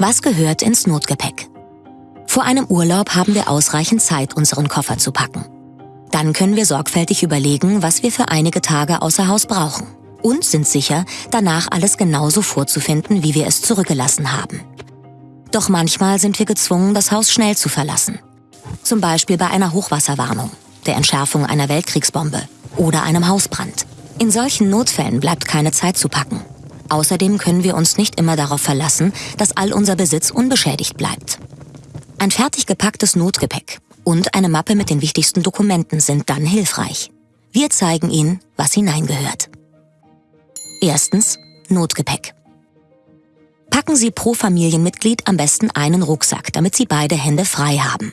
Was gehört ins Notgepäck? Vor einem Urlaub haben wir ausreichend Zeit, unseren Koffer zu packen. Dann können wir sorgfältig überlegen, was wir für einige Tage außer Haus brauchen und sind sicher, danach alles genauso vorzufinden, wie wir es zurückgelassen haben. Doch manchmal sind wir gezwungen, das Haus schnell zu verlassen. Zum Beispiel bei einer Hochwasserwarnung, der Entschärfung einer Weltkriegsbombe oder einem Hausbrand. In solchen Notfällen bleibt keine Zeit zu packen. Außerdem können wir uns nicht immer darauf verlassen, dass all unser Besitz unbeschädigt bleibt. Ein fertig gepacktes Notgepäck und eine Mappe mit den wichtigsten Dokumenten sind dann hilfreich. Wir zeigen Ihnen, was hineingehört. Erstens Notgepäck. Packen Sie pro Familienmitglied am besten einen Rucksack, damit Sie beide Hände frei haben.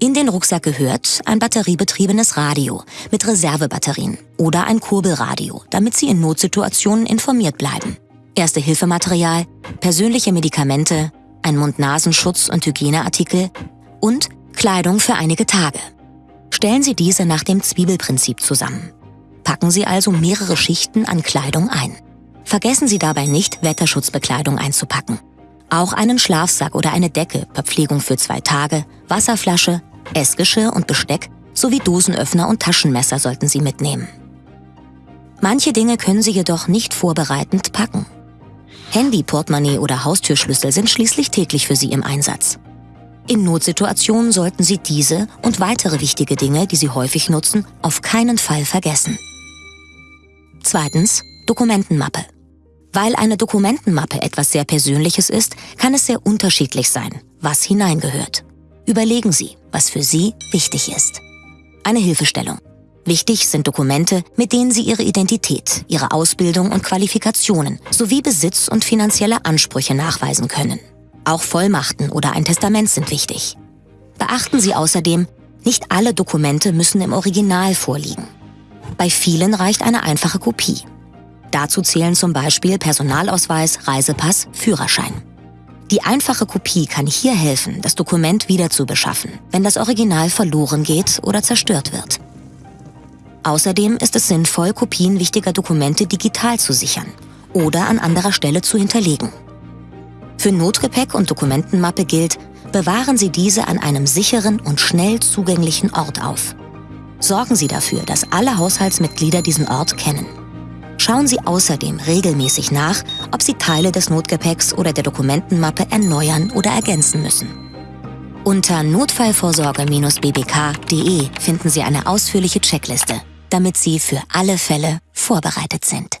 In den Rucksack gehört ein batteriebetriebenes Radio mit Reservebatterien oder ein Kurbelradio, damit Sie in Notsituationen informiert bleiben. Erste-Hilfematerial, persönliche Medikamente, ein Mund-Nasenschutz und Hygieneartikel und Kleidung für einige Tage. Stellen Sie diese nach dem Zwiebelprinzip zusammen. Packen Sie also mehrere Schichten an Kleidung ein. Vergessen Sie dabei nicht, Wetterschutzbekleidung einzupacken. Auch einen Schlafsack oder eine Decke, Verpflegung für zwei Tage, Wasserflasche, Essgeschirr und Besteck sowie Dosenöffner und Taschenmesser sollten Sie mitnehmen. Manche Dinge können Sie jedoch nicht vorbereitend packen. Handy, Portemonnaie oder Haustürschlüssel sind schließlich täglich für Sie im Einsatz. In Notsituationen sollten Sie diese und weitere wichtige Dinge, die Sie häufig nutzen, auf keinen Fall vergessen. Zweitens, Dokumentenmappe. Weil eine Dokumentenmappe etwas sehr Persönliches ist, kann es sehr unterschiedlich sein, was hineingehört. Überlegen Sie, was für Sie wichtig ist. Eine Hilfestellung. Wichtig sind Dokumente, mit denen Sie Ihre Identität, Ihre Ausbildung und Qualifikationen sowie Besitz und finanzielle Ansprüche nachweisen können. Auch Vollmachten oder ein Testament sind wichtig. Beachten Sie außerdem, nicht alle Dokumente müssen im Original vorliegen. Bei vielen reicht eine einfache Kopie. Dazu zählen zum Beispiel Personalausweis, Reisepass, Führerschein. Die einfache Kopie kann hier helfen, das Dokument wieder zu beschaffen, wenn das Original verloren geht oder zerstört wird. Außerdem ist es sinnvoll, Kopien wichtiger Dokumente digital zu sichern oder an anderer Stelle zu hinterlegen. Für Notgepäck und Dokumentenmappe gilt, bewahren Sie diese an einem sicheren und schnell zugänglichen Ort auf. Sorgen Sie dafür, dass alle Haushaltsmitglieder diesen Ort kennen. Schauen Sie außerdem regelmäßig nach, ob Sie Teile des Notgepäcks oder der Dokumentenmappe erneuern oder ergänzen müssen. Unter notfallvorsorge-bbk.de finden Sie eine ausführliche Checkliste, damit Sie für alle Fälle vorbereitet sind.